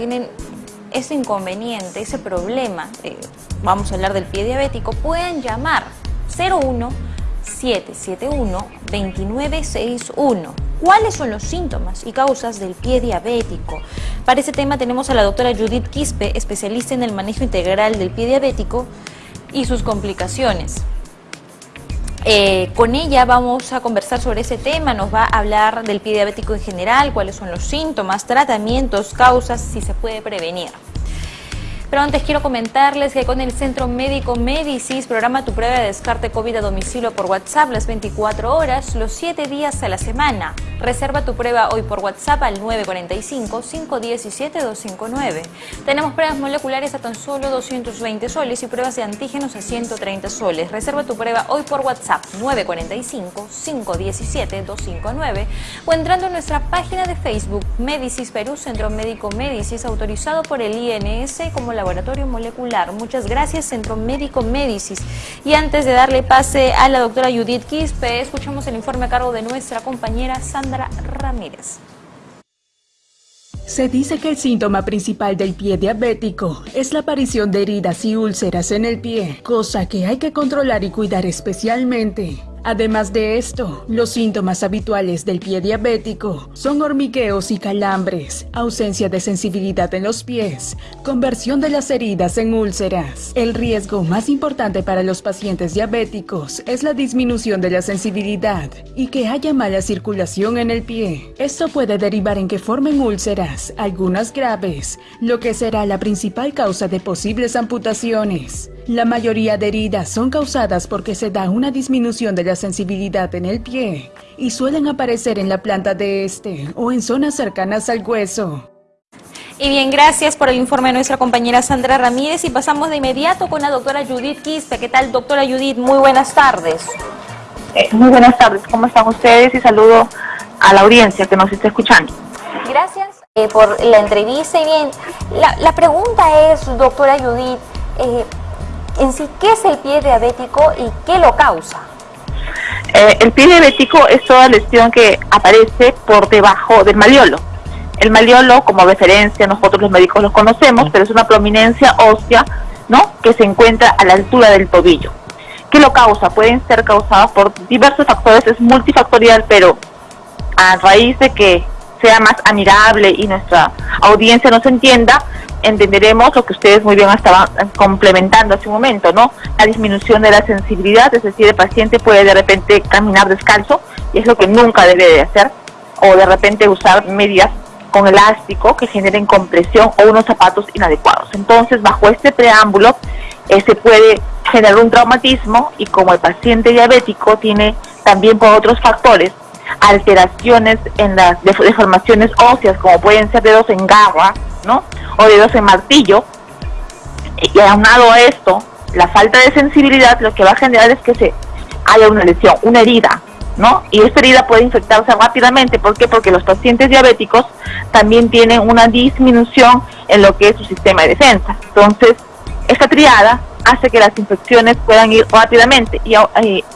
tienen ese inconveniente, ese problema, eh, vamos a hablar del pie diabético, pueden llamar 01 771 2961. ¿Cuáles son los síntomas y causas del pie diabético? Para ese tema tenemos a la doctora Judith Quispe, especialista en el manejo integral del pie diabético y sus complicaciones. Eh, con ella vamos a conversar sobre ese tema, nos va a hablar del pie diabético en general, cuáles son los síntomas, tratamientos, causas, si se puede prevenir. Pero antes quiero comentarles que con el Centro Médico Medicis programa tu prueba de descarte COVID a domicilio por WhatsApp las 24 horas, los 7 días a la semana. Reserva tu prueba hoy por WhatsApp al 945-517-259. Tenemos pruebas moleculares a tan solo 220 soles y pruebas de antígenos a 130 soles. Reserva tu prueba hoy por WhatsApp 945-517-259 o entrando en nuestra página de Facebook Medicis Perú Centro Médico Medicis autorizado por el INS como la Laboratorio Molecular. Muchas gracias, Centro Médico Médicis. Y antes de darle pase a la doctora Judith Quispe, escuchamos el informe a cargo de nuestra compañera Sandra Ramírez. Se dice que el síntoma principal del pie diabético es la aparición de heridas y úlceras en el pie, cosa que hay que controlar y cuidar especialmente. Además de esto, los síntomas habituales del pie diabético son hormigueos y calambres, ausencia de sensibilidad en los pies, conversión de las heridas en úlceras. El riesgo más importante para los pacientes diabéticos es la disminución de la sensibilidad y que haya mala circulación en el pie. Esto puede derivar en que formen úlceras, algunas graves, lo que será la principal causa de posibles amputaciones. La mayoría de heridas son causadas porque se da una disminución de la sensibilidad en el pie y suelen aparecer en la planta de este o en zonas cercanas al hueso. Y bien, gracias por el informe de nuestra compañera Sandra Ramírez y pasamos de inmediato con la doctora Judith Quispe. ¿Qué tal, doctora Judith? Muy buenas tardes. Eh, muy buenas tardes, ¿cómo están ustedes? Y saludo a la audiencia que nos está escuchando. Gracias eh, por la entrevista. Y bien, la, pregunta es, doctora Judith, eh, en sí, ¿qué es el pie diabético y qué lo causa? Eh, el pie diabético es toda lesión que aparece por debajo del maliolo. El maliolo, como referencia, nosotros los médicos lo conocemos, pero es una prominencia ósea ¿no? que se encuentra a la altura del tobillo. ¿Qué lo causa? Pueden ser causados por diversos factores, es multifactorial, pero a raíz de que sea más amigable y nuestra audiencia nos entienda, entenderemos lo que ustedes muy bien estaban complementando hace un momento, ¿no? La disminución de la sensibilidad, es decir, el paciente puede de repente caminar descalzo y es lo que nunca debe de hacer, o de repente usar medias con elástico que generen compresión o unos zapatos inadecuados. Entonces, bajo este preámbulo, eh, se puede generar un traumatismo y como el paciente diabético tiene también por otros factores alteraciones en las deformaciones óseas, como pueden ser dedos en garra, ¿no? O dedos en martillo. Y aunado a esto, la falta de sensibilidad lo que va a generar es que se haya una lesión, una herida, ¿no? Y esta herida puede infectarse rápidamente. ¿Por qué? Porque los pacientes diabéticos también tienen una disminución en lo que es su sistema de defensa. Entonces, esta triada hace que las infecciones puedan ir rápidamente. Y a,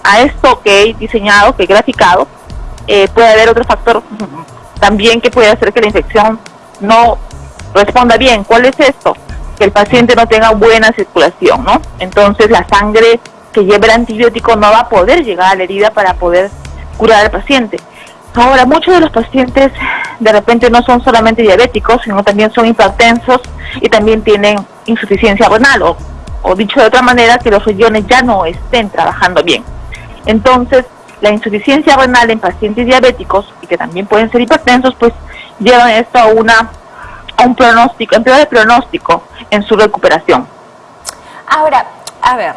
a esto que he diseñado, que he graficado, eh, puede haber otro factor también que puede hacer que la infección no responda bien. ¿Cuál es esto? Que el paciente no tenga buena circulación, ¿no? Entonces la sangre que lleva el antibiótico no va a poder llegar a la herida para poder curar al paciente. Ahora, muchos de los pacientes de repente no son solamente diabéticos, sino también son hipertensos y también tienen insuficiencia renal o, o dicho de otra manera, que los riñones ya no estén trabajando bien. Entonces, la insuficiencia renal en pacientes diabéticos y que también pueden ser hipertensos, pues llevan esto a una a un pronóstico, empleo de pronóstico en su recuperación. Ahora, a ver,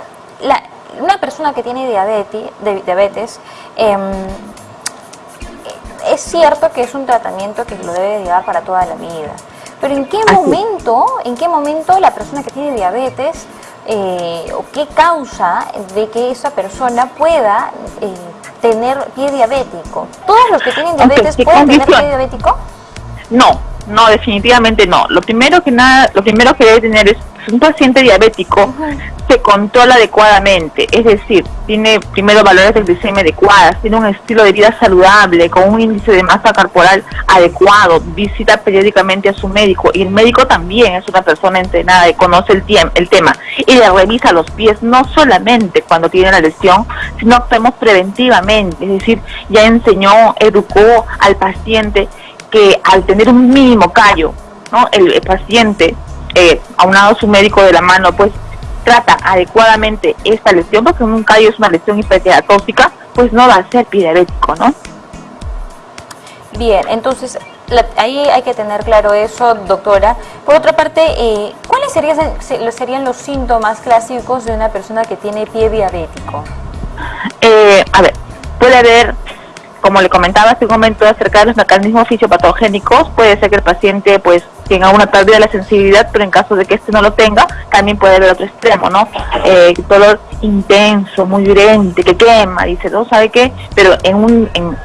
una persona que tiene diabetes, diabetes em, es cierto que es un tratamiento que lo debe llevar para toda la vida. Pero ¿en qué momento, en qué momento la persona que tiene diabetes eh, o qué causa de que esa persona pueda eh, tener pie diabético. ¿Todos los que tienen diabetes pueden tener pie diabético? No, no, definitivamente no. Lo primero que nada, lo primero que debe tener es un paciente diabético se controla adecuadamente, es decir, tiene primero valores de glicemia adecuadas, tiene un estilo de vida saludable, con un índice de masa corporal adecuado, visita periódicamente a su médico y el médico también es una persona entrenada y conoce el, el tema y le revisa los pies no solamente cuando tiene la lesión, sino que preventivamente, es decir, ya enseñó, educó al paciente que al tener un mínimo callo, ¿no? el, paciente, eh, aunado a su médico de la mano, pues trata adecuadamente esta lesión, porque un callo es una lesión hiperkeratóxica, pues no va a ser diabético, ¿no? Bien, entonces ahí hay que tener claro eso, doctora. Por otra parte, eh, ¿cuáles serían, serían los síntomas clásicos de una persona que tiene pie diabético? Eh, a ver, puede haber como le comentaba hace un momento acerca de los mecanismos fisiopatogénicos, puede ser que el paciente pues tenga una pérdida de la sensibilidad, pero en caso de que este no lo tenga, también puede haber otro extremo, ¿no? Eh, dolor intenso, muy violento, que quema, dice, ¿no? ¿Sabe qué? Pero en un, en,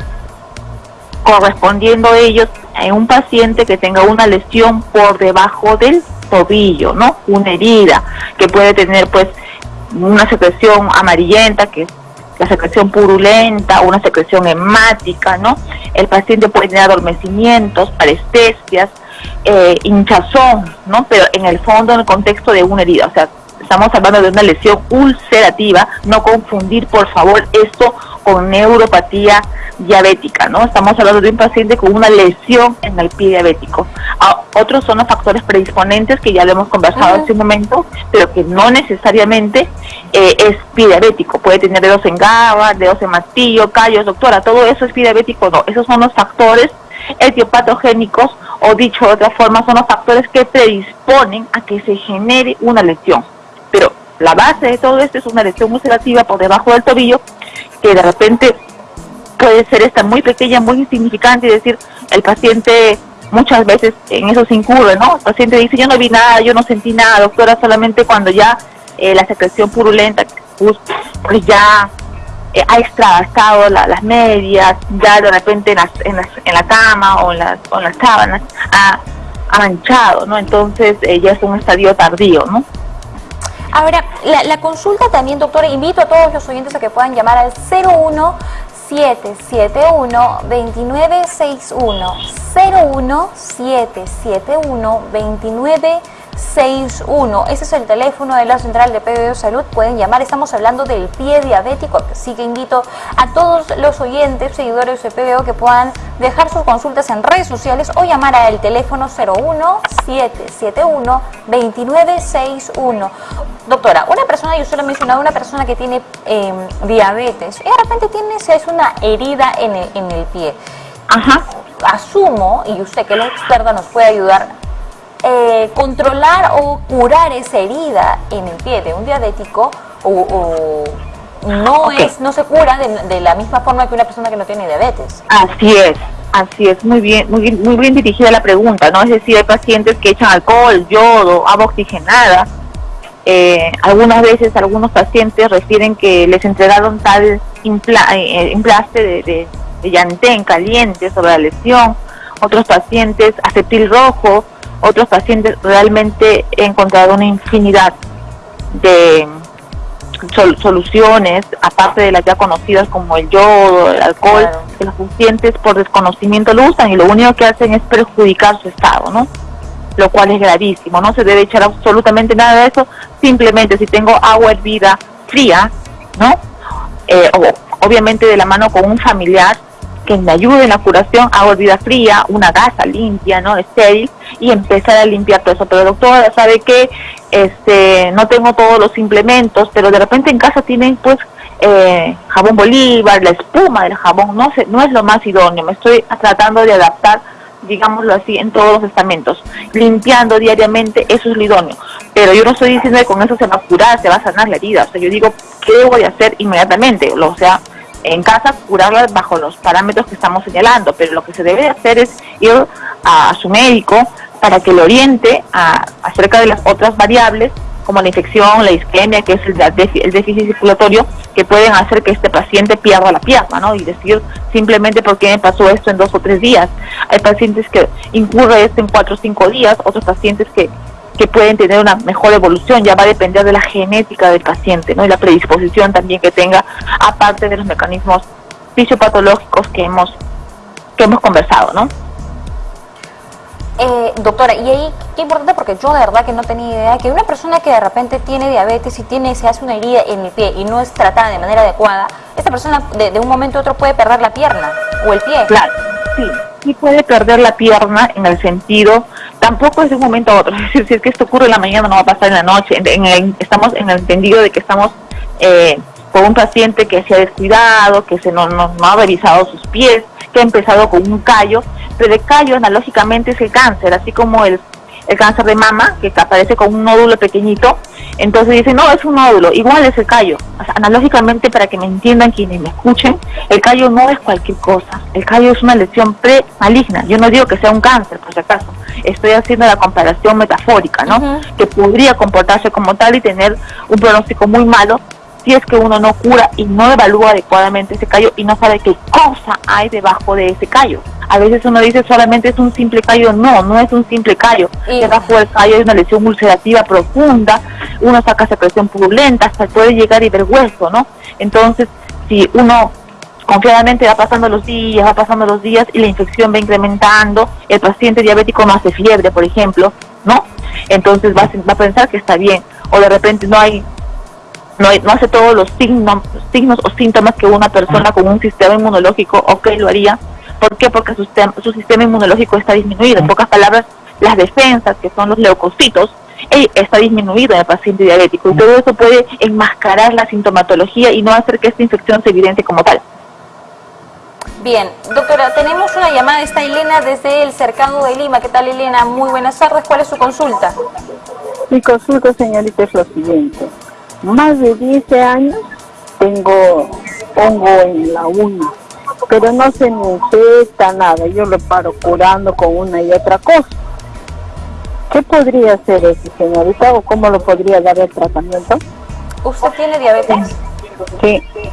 correspondiendo a ellos, en un paciente que tenga una lesión por debajo del tobillo, ¿no? Una herida, que puede tener pues una secreción amarillenta, que la secreción purulenta, una secreción hemática, ¿no? El paciente puede tener adormecimientos, parestesias, eh, hinchazón, ¿no? Pero en el fondo, en el contexto de una herida, o sea, estamos hablando de una lesión ulcerativa, no confundir, por favor, esto con neuropatía diabética, ¿no? Estamos hablando de un paciente con una lesión en el pie diabético. Ah, otros son los factores predisponentes que ya lo hemos conversado hace un momento, pero que no necesariamente eh, es pie diabético. Puede tener dedos en gaba, dedos en martillo, callos, doctora, todo eso es pie diabético, no. Esos son los factores etiopatogénicos o dicho de otra forma, son los factores que predisponen a que se genere una lesión. Pero la base de todo esto es una lesión ulcerativa por debajo del tobillo que de repente puede ser esta muy pequeña, muy insignificante y decir, el paciente muchas veces en eso se incurre, ¿no? El paciente dice, yo no vi nada, yo no sentí nada, doctora, solamente cuando ya eh, la secreción purulenta, pues, pues ya eh, ha extravasado las medias, ya de repente en, en, la cama o en las, o las sábanas ha, manchado, ¿no? Entonces eh, ya es un estadio tardío, ¿no? Ahora, la, la, consulta también, doctora, invito a todos los oyentes a que puedan llamar al 01771 2961 01771 2961 61. Ese es el teléfono de la Central de PBO Salud. Pueden llamar. Estamos hablando del pie diabético. Así que invito a todos los oyentes, seguidores de PBO, que puedan dejar sus consultas en redes sociales o llamar al teléfono 01771 2961. Doctora, una persona, yo solo he mencionado, una persona que tiene em, diabetes, y de repente tiene, es una herida en el, en el pie. Ajá. Asumo, y usted que es experta nos puede ayudar, eh, controlar o curar esa herida en el pie de un diabético o, no es no se cura de, la misma forma que una persona que no tiene diabetes. Así es, así es, muy bien, muy bien, muy bien dirigida la pregunta, ¿no? Es decir, hay pacientes que echan alcohol, yodo, agua oxigenada. Eh, algunas veces algunos pacientes refieren que les entregaron tal impla, eh, emplaste de, de, de llantén caliente sobre la lesión. Otros pacientes acetil rojo, otros pacientes realmente he encontrado una infinidad de soluciones, aparte de las ya conocidas como el yodo, el alcohol, que los pacientes por desconocimiento lo usan y lo único que hacen es perjudicar su estado, ¿no? Lo cual es gravísimo, no se debe echar absolutamente nada de eso, simplemente si tengo agua hervida fría, ¿no? Eh, o, obviamente de la mano con un familiar, que me ayude en la curación, hago vida fría, una gasa limpia, ¿no? Estéril, y empezar a limpiar todo eso. Pero doctora, ¿sabe que Este, no tengo todos los implementos, pero de repente en casa tienen pues eh, jabón Bolívar, la espuma del jabón, no sé, no es lo más idóneo, me estoy tratando de adaptar digámoslo así, en todos los estamentos, limpiando diariamente, eso es lo idóneo. Pero yo no estoy diciendo que con eso se va a curar, se va a sanar la herida. O sea, yo digo, ¿qué voy a hacer inmediatamente? O sea, en casa curarlas bajo los parámetros que estamos señalando, pero lo que se debe hacer es ir a, su médico para que le oriente a, acerca de las otras variables como la infección, la isquemia, que es el, el, déficit circulatorio, que pueden hacer que este paciente pierda la pierna, ¿no? Y decir simplemente por qué me pasó esto en dos o tres días. Hay pacientes que incurre esto en cuatro o cinco días, otros pacientes que que pueden tener una mejor evolución, ya va a depender de la genética del paciente, ¿no? Y la predisposición también que tenga, aparte de los mecanismos fisiopatológicos que hemos, que hemos conversado, ¿no? Eh, doctora, y ahí qué importante porque yo de verdad que no tenía idea que una persona que de repente tiene diabetes y tiene se hace una herida en el pie y no es tratada de manera adecuada, esta persona de, un momento a otro puede perder la pierna o el pie. Claro, sí, sí puede perder la pierna en el sentido, tampoco es de un momento a otro, es decir, si es que esto ocurre en la mañana no va a pasar en la noche, en, estamos en el entendido de que estamos eh, con un paciente que se ha descuidado, que se no, no ha revisado sus pies, que ha empezado con un callo de callo analógicamente es el cáncer, así como el, el cáncer de mama, que aparece con un nódulo pequeñito, entonces dicen, no, es un nódulo, igual es el callo. analógicamente, para que me entiendan quienes me escuchen, el callo no es cualquier cosa, el callo es una lesión pre-maligna. Yo no digo que sea un cáncer, por si acaso, estoy haciendo la comparación metafórica, ¿no? Que podría comportarse como tal y tener un pronóstico muy malo si es que uno no cura y no evalúa adecuadamente ese callo y no sabe qué cosa hay debajo de ese callo. A veces uno dice solamente es un simple callo, no, no es un simple callo. Debajo del callo hay una lesión ulcerativa profunda, uno saca secreción purulenta, hasta puede llegar y ver hueso, ¿no? Entonces, si uno confiadamente va pasando los días, va pasando los días y la infección va incrementando, el paciente diabético no hace fiebre, por ejemplo, ¿no? Entonces va a, va a pensar que está bien, o de repente no hay no, no hace todos los signos, signos o síntomas que una persona con un sistema inmunológico, ok, lo haría. ¿Por qué? Porque su sistema, su sistema inmunológico está disminuido. En pocas palabras, las defensas, que son los leucocitos, está disminuido en el paciente diabético. Y todo eso puede enmascarar la sintomatología y no hacer que esta infección se evidente como tal. Bien, doctora, tenemos una llamada, está Elena desde el cercado de Lima. ¿Qué tal, Elena? Muy buenas tardes. ¿Cuál es su consulta? Mi consulta, señorita, es lo siguiente más de 10 años tengo hongo en la uña, pero no se me infecta nada, yo lo paro curando con una y otra cosa. ¿Qué podría hacer ese señorita o cómo lo podría dar el tratamiento? ¿Usted tiene diabetes? Sí. Sí,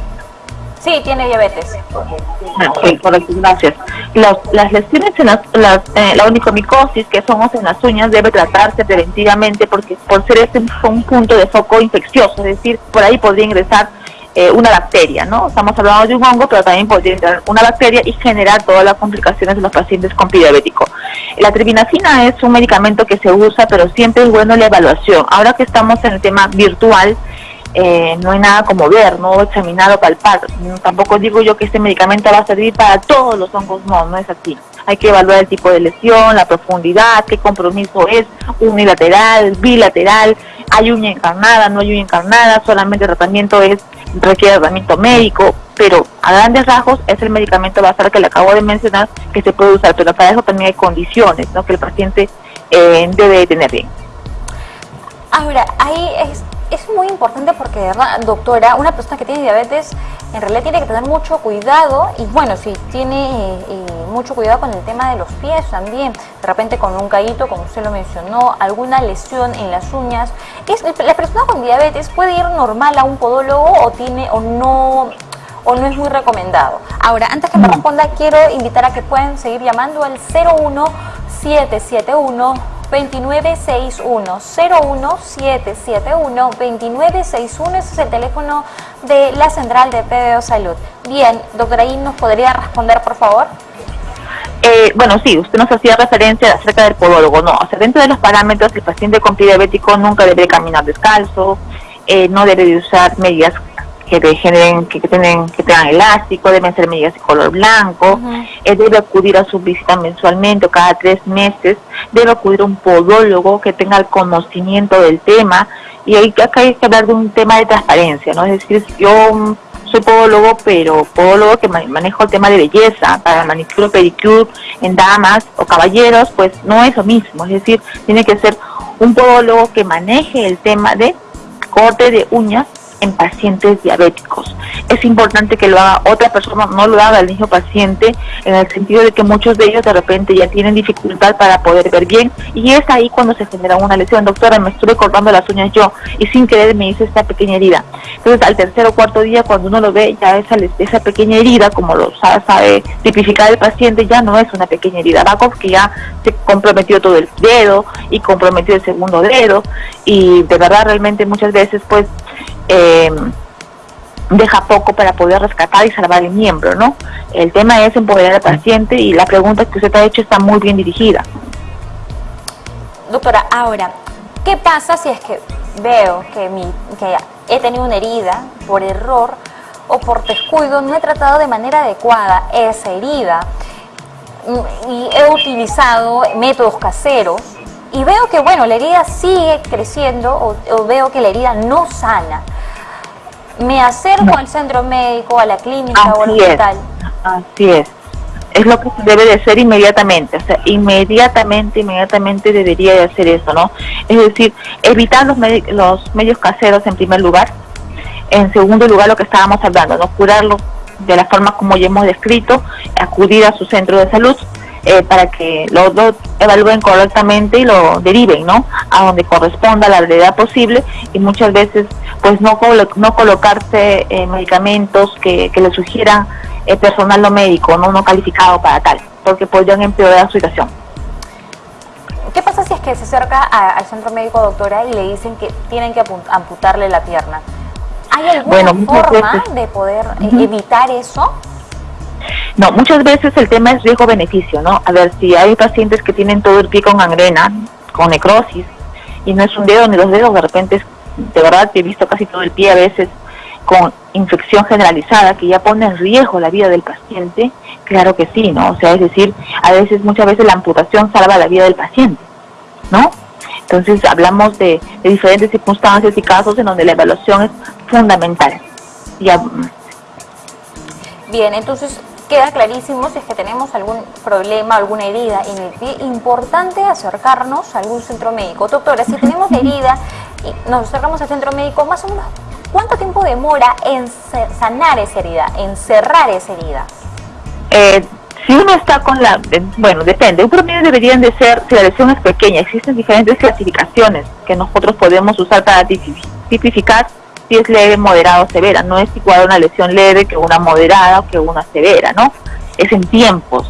tiene diabetes. Ah, sí, correcto, gracias. las lesiones en las, eh, la onicomicosis, que somos en las uñas, debe tratarse preventivamente porque por ser este un punto de foco infeccioso, es decir, por ahí podría ingresar eh, una bacteria, ¿no? Estamos hablando de un hongo, pero también podría entrar una bacteria y generar todas las complicaciones de los pacientes con diabético. La tribinacina es un medicamento que se usa, pero siempre es bueno la evaluación. Ahora que estamos en el tema virtual, eh, no hay nada como ver, no examinar o palpar. Tampoco digo yo que este medicamento va a servir para todos los hongos, no, no es así. Hay que evaluar el tipo de lesión, la profundidad, qué compromiso es, unilateral, bilateral, hay uña encarnada, no hay uña encarnada, solamente el tratamiento es requiere tratamiento médico, pero a grandes rasgos es el medicamento basal que le acabo de mencionar que se puede usar, pero para eso también hay condiciones ¿no? que el paciente eh, debe tener bien. Ahora, ahí es, es muy importante porque, ¿verdad, doctora, una persona que tiene diabetes en realidad tiene que tener mucho cuidado y bueno, si tiene eh, eh, mucho cuidado con el tema de los pies también, de repente con un caíto, como usted lo mencionó, alguna lesión en las uñas. Es, ¿La persona con diabetes puede ir normal a un podólogo o tiene o no o no es muy recomendado? Ahora, antes que me responda, quiero invitar a que puedan seguir llamando al 01771 2961 01771 2961 ese es el teléfono de la central de PBO Salud. Bien, doctora I, ¿nos podría responder por favor? Eh, bueno, sí, usted nos hacía referencia acerca del podólogo, no, o dentro de los parámetros, el paciente con pie diabético nunca debe caminar descalzo, eh, no debe usar medias que generen, que, tienen, que tengan elástico, deben ser medidas de color blanco, él debe acudir a su visita mensualmente o cada tres meses, debe acudir a un podólogo que tenga el conocimiento del tema, y hay, acá hay que hablar de un tema de transparencia, ¿no? Es decir, yo soy podólogo, pero podólogo que manejo el tema de belleza, para manicure, pedicure, en damas o caballeros, pues no es lo mismo, es decir, tiene que ser un podólogo que maneje el tema de corte de uñas en pacientes diabéticos. Es importante que lo haga otra persona, no lo haga el mismo paciente, en el sentido de que muchos de ellos de repente ya tienen dificultad para poder ver bien y es ahí cuando se genera una lesión. Doctora, me estuve cortando las uñas yo y sin querer me hice esta pequeña herida. Entonces al tercer o cuarto día cuando uno lo ve ya esa, esa pequeña herida, como lo sabe, tipificar el paciente, ya no es una pequeña herida, va que ya se comprometió todo el dedo y comprometió el segundo dedo y de verdad realmente muchas veces pues eh, deja poco para poder rescatar y salvar el miembro, ¿no? El tema es empoderar al paciente y la pregunta que usted ha hecho está muy bien dirigida. Doctora, ahora, ¿qué pasa si es que veo que, mi, que he tenido una herida por error o por descuido, no he tratado de manera adecuada esa herida y he utilizado métodos caseros y veo que, bueno, la herida sigue creciendo o veo que la herida no sana? me acerco al centro médico, a la clínica o al hospital. así es. Es lo que se debe de hacer inmediatamente, o sea, inmediatamente, inmediatamente debería de hacer eso, ¿no? Es decir, evitar los, los medios caseros en primer lugar, en segundo lugar lo que estábamos hablando, no curarlo de la forma como ya hemos descrito, acudir a su centro de salud, eh, para que lo, evalúen correctamente y lo deriven, ¿no? A donde corresponda la brevedad posible y muchas veces pues no, no colocarse eh, medicamentos que, le sugieran el personal no médico, no, no calificado para tal, porque podrían empeorar su situación. ¿Qué pasa si es que se acerca al centro médico, doctora, y le dicen que tienen que amputarle la pierna? ¿Hay alguna forma de poder eh, evitar eso? No, muchas veces el tema es riesgo-beneficio, ¿no? A ver, si hay pacientes que tienen todo el pie con gangrena, con necrosis, y no es un dedo ni dos dedos, de repente, de verdad, he visto casi todo el pie a veces con infección generalizada que ya pone en riesgo la vida del paciente, claro que sí, ¿no? O sea, es decir, a veces, muchas veces la amputación salva la vida del paciente, ¿no? Entonces hablamos de, de diferentes circunstancias y casos en donde la evaluación es fundamental. Ya, Bien, entonces queda clarísimo si es que tenemos algún problema, alguna herida en el pie, importante acercarnos a algún centro médico. Doctora, si tenemos herida y nos acercamos al centro médico, más o menos, ¿cuánto tiempo demora en sanar esa herida, en cerrar esa herida? Eh, si uno está con la, bueno, depende, un promedio deberían de ser, si la lesión es pequeña, existen diferentes clasificaciones que nosotros podemos usar para tipificar si es leve, moderada o severa. No es igual una lesión leve que una moderada o que una severa, ¿no? Es en tiempos.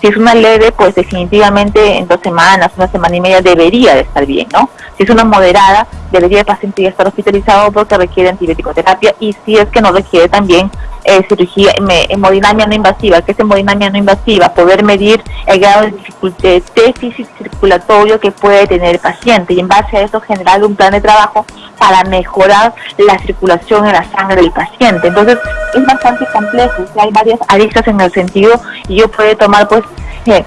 Si es una leve, pues definitivamente en dos semanas, una semana y media debería de estar bien, ¿no? Si es una moderada, debería el paciente ya estar hospitalizado porque requiere antibiótico terapia y si es que no requiere también eh, cirugía, hemodinamia no invasiva, que es hemodinamia no invasiva, poder medir el grado de dificultad, de déficit circulatorio que puede tener el paciente y en base a eso generar un plan de trabajo para mejorar la circulación en la sangre del paciente. Entonces es bastante complejo, hay varias aristas en el sentido y yo puedo tomar pues, eh,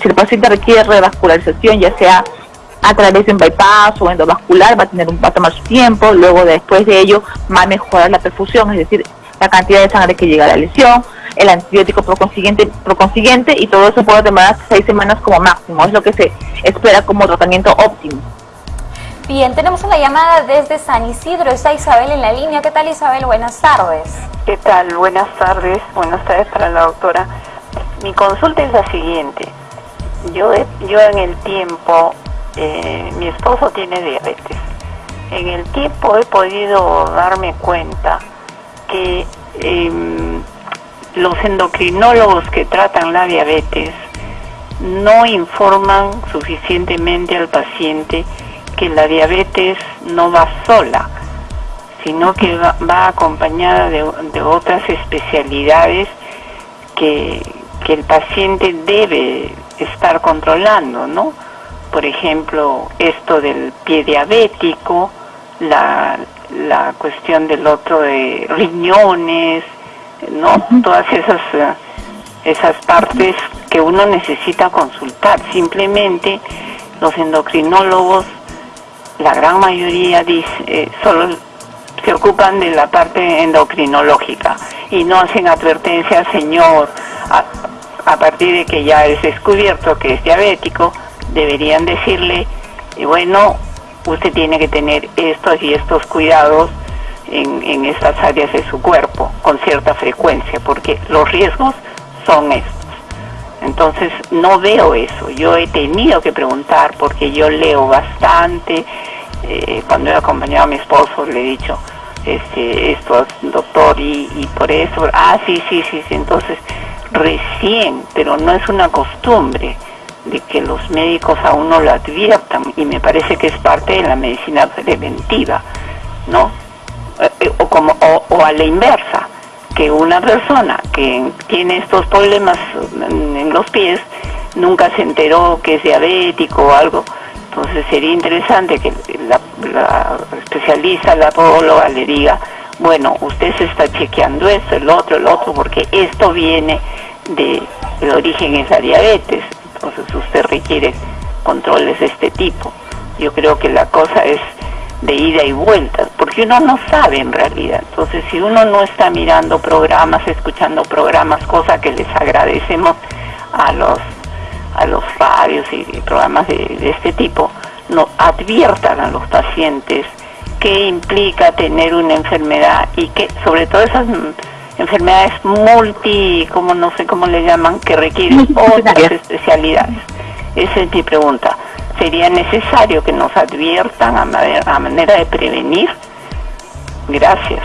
si el paciente requiere revascularización, ya sea a través de un bypass o endovascular, va a, tener un, va a tomar su tiempo, luego después de ello va a mejorar la perfusión, es decir, la cantidad de sangre que llega a la lesión, el antibiótico por consiguiente, y todo eso puede demorar seis semanas como máximo, es lo que se espera como tratamiento óptimo. Bien, tenemos una llamada desde San Isidro, está Isabel en la línea. ¿Qué tal Isabel? Buenas tardes. ¿Qué tal? Buenas tardes, buenas tardes para la doctora. Mi consulta es la siguiente. Yo, yo en el tiempo, eh, mi esposo tiene diabetes. En el tiempo he podido darme cuenta que em, los endocrinólogos que tratan la diabetes no informan suficientemente al paciente que la diabetes no va sola, sino que va, acompañada de, otras especialidades que, el paciente debe estar controlando, ¿no? Por ejemplo, esto del pie diabético, la, la cuestión del otro de riñones, ¿no? Todas esas, esas partes que uno necesita consultar. Simplemente los endocrinólogos, la gran mayoría dice, eh, solo se ocupan de la parte endocrinológica y no hacen advertencia, señor, a, partir de que ya es descubierto que es diabético, deberían decirle, bueno, usted tiene que tener estos y estos cuidados en, en estas áreas de su cuerpo con cierta frecuencia, porque los riesgos son estos. Entonces no veo eso. Yo he tenido que preguntar porque yo leo bastante. Eh, cuando he acompañado a mi esposo le he dicho, este, esto doctor y, y por eso, ah, sí, sí, sí, sí. Entonces recién, pero no es una costumbre de que los médicos a uno lo adviertan y me parece que es parte de la medicina preventiva, ¿no? Eh, eh, o, como, o, o a la inversa, que una persona que tiene estos problemas en los pies nunca se enteró que es diabético o algo, entonces sería interesante que la, la especialista, la podóloga le diga, bueno, usted se está chequeando esto, el otro, el otro, porque esto viene de, el origen es la diabetes, entonces usted requiere controles de este tipo. Yo creo que la cosa es de ida y vuelta, porque uno no sabe en realidad. Entonces, si uno no está mirando programas, escuchando programas, cosa que les agradecemos a los a los radios y programas de, de este tipo, no adviertan a los pacientes qué implica tener una enfermedad y que sobre todo esas enfermedades multi, como no sé cómo le llaman, que requieren otras especialidades. Esa es mi pregunta. ¿Sería necesario que nos adviertan a manera, a manera de prevenir? Gracias.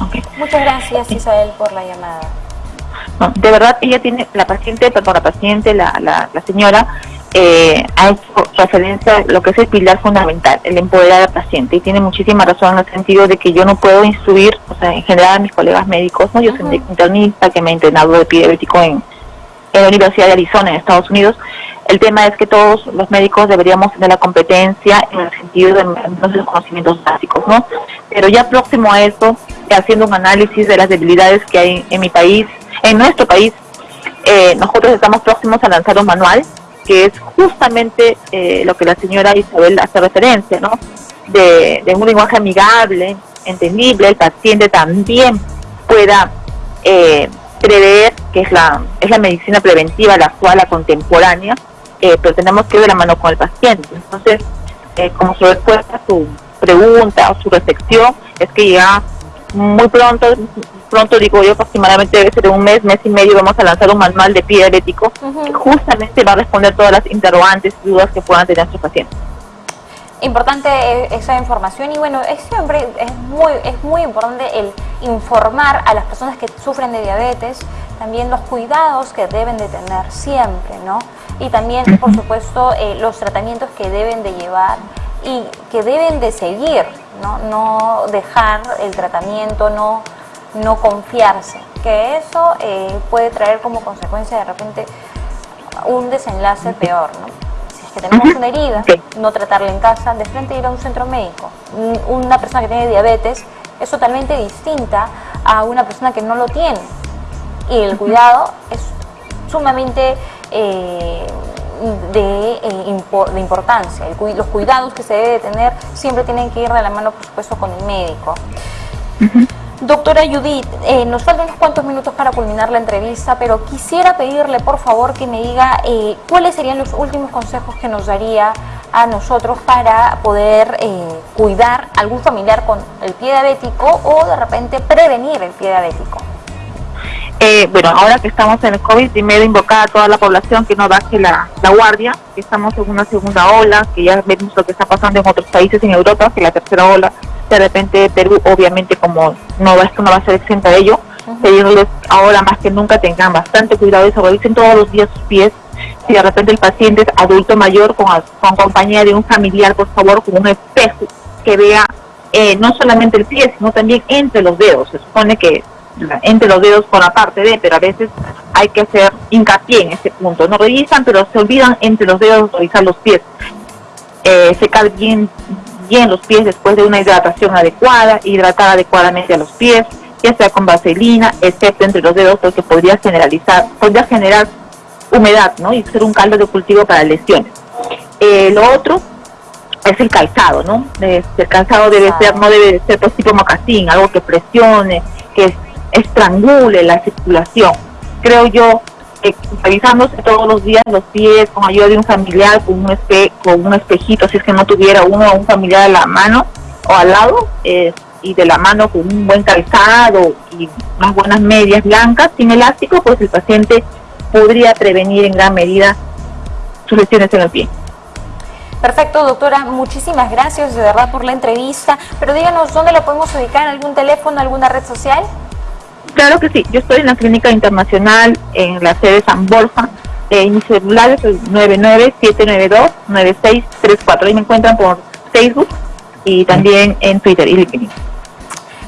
Okay. Muchas gracias Isabel por la llamada. No, de verdad, ella tiene, la paciente, perdón, la paciente, la, la, la señora, eh, ha hecho referencia a lo que es el pilar fundamental, el empoderar al paciente, y tiene muchísima razón en el sentido de que yo no puedo instruir, o sea, en general a mis colegas médicos, ¿no? Yo uh -huh. soy internista que me he entrenado de diabético en, en la Universidad de Arizona, en Estados Unidos. El tema es que todos los médicos deberíamos tener la competencia en el sentido de los conocimientos básicos, ¿no? Pero ya próximo a eso, haciendo un análisis de las debilidades que hay en mi país, en nuestro país, eh, nosotros estamos próximos a lanzar un manual que es justamente eh, lo que la señora Isabel hace referencia, ¿no? De, de, un lenguaje amigable, entendible, el paciente también pueda eh, prever, que es la, es la medicina preventiva, la actual, la contemporánea, eh, pero tenemos que ir de la mano con el paciente. Entonces, eh, como su respuesta a su pregunta o su reflexión, es que ya muy pronto, pronto digo yo aproximadamente debe ser un mes, mes y medio, vamos a lanzar un manual de pie diabético uh -huh. que justamente va a responder todas las interrogantes y dudas que puedan tener nuestros pacientes. Importante esa información y bueno, es siempre es muy, es muy importante el informar a las personas que sufren de diabetes también los cuidados que deben de tener siempre, ¿no? Y también, por supuesto, eh, los tratamientos que deben de llevar y que deben de seguir, no, no dejar el tratamiento, no, no confiarse, que eso eh, puede traer como consecuencia de repente un desenlace peor, ¿no? Si es que tenemos una herida, no tratarla en casa, de frente ir a un centro médico. Una persona que tiene diabetes es totalmente distinta a una persona que no lo tiene. Y el cuidado es sumamente eh, de, eh, impor, de, importancia. El, los cuidados que se debe tener siempre tienen que ir de la mano, por supuesto, con el médico. Uh -huh. Doctora Judith, eh, nos faltan unos cuantos minutos para culminar la entrevista, pero quisiera pedirle, por favor, que me diga eh, cuáles serían los últimos consejos que nos daría a nosotros para poder eh, cuidar algún familiar con el pie diabético o de repente prevenir el pie diabético. Eh, bueno, ahora que estamos en el COVID, primero invocar a toda la población que no baje la, la, guardia, que estamos en una segunda ola, que ya vemos lo que está pasando en otros países en Europa, que la tercera ola, de repente Perú, obviamente, como no va, no va a ser exenta de ello, uh -huh. pedirles ahora más que nunca tengan bastante cuidado y se revisen todos los días sus pies. Si de repente el paciente es adulto mayor, con, con compañía de un familiar, por favor, con un espejo que vea eh, no solamente el pie, sino también entre los dedos. Se supone que entre los dedos con la parte de, pero a veces hay que hacer hincapié en ese punto. No revisan, pero se olvidan entre los dedos revisar los pies. Eh, secar bien, bien los pies después de una hidratación adecuada, hidratar adecuadamente a los pies, ya sea con vaselina, excepto entre los dedos, porque podría generalizar, podría generar humedad, ¿no? Y ser un caldo de cultivo para lesiones. Eh, lo otro es el calzado, ¿no? El calzado debe ser, no debe ser pues tipo mocasín, algo que presione, que estrangule la circulación. Creo yo que revisándose todos los días los pies con ayuda de un familiar, con un, espe un espejito, si es que no tuviera uno o un familiar a la mano o al lado, eh, y de la mano con un buen calzado y unas buenas medias blancas sin elástico, pues el paciente podría prevenir en gran medida sus lesiones en el pie. Perfecto, doctora. Muchísimas gracias de verdad por la entrevista. Pero díganos, ¿dónde lo podemos ubicar? ¿Algún teléfono, alguna red social? Claro que sí. Yo estoy en la Clínica Internacional en la sede San Borja. Eh, mi celular es el 99792-9634. Ahí me encuentran por Facebook y también en Twitter y LinkedIn.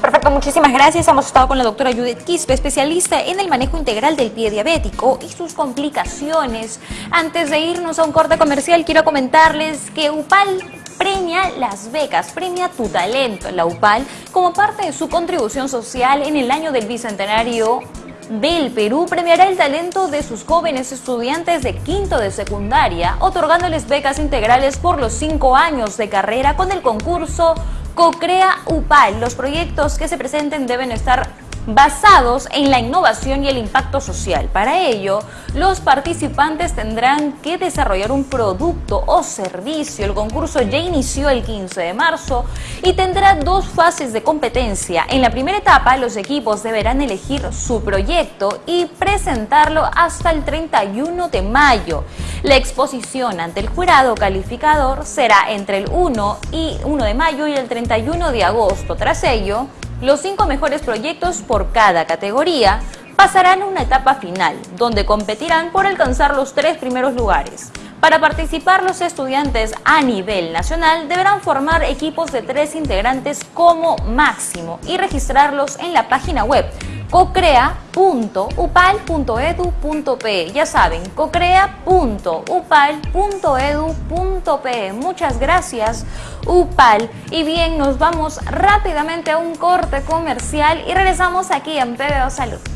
Perfecto, muchísimas gracias. Hemos estado con la doctora Judith Quispe, especialista en el manejo integral del pie diabético y sus complicaciones. Antes de irnos a un corte comercial, quiero comentarles que UPAL premia las becas, premia tu talento. La UPAL, como parte de su contribución social en el año del Bicentenario del Perú premiará el talento de sus jóvenes estudiantes de quinto de secundaria, otorgándoles becas integrales por los cinco años de carrera con el concurso CoCrea UPAL. Los proyectos que se presenten deben estar basados en la innovación y el impacto social. Para ello, los participantes tendrán que desarrollar un producto o servicio. El concurso ya inició el 15 de marzo y tendrá dos fases de competencia. En la primera etapa, los equipos deberán elegir su proyecto y presentarlo hasta el 31 de mayo. La exposición ante el jurado calificador será entre el 1 y 1 de mayo y el 31 de agosto. Tras ello, los cinco mejores proyectos por cada categoría pasarán a una etapa final, donde competirán por alcanzar los tres primeros lugares. Para participar, los estudiantes a nivel nacional deberán formar equipos de tres integrantes como máximo y registrarlos en la página web cocrea.upal.edu.pe. Ya saben, cocrea.upal.edu.pe. Muchas gracias, UPAL. Y bien, nos vamos rápidamente a un corte comercial y regresamos aquí en PBO Salud.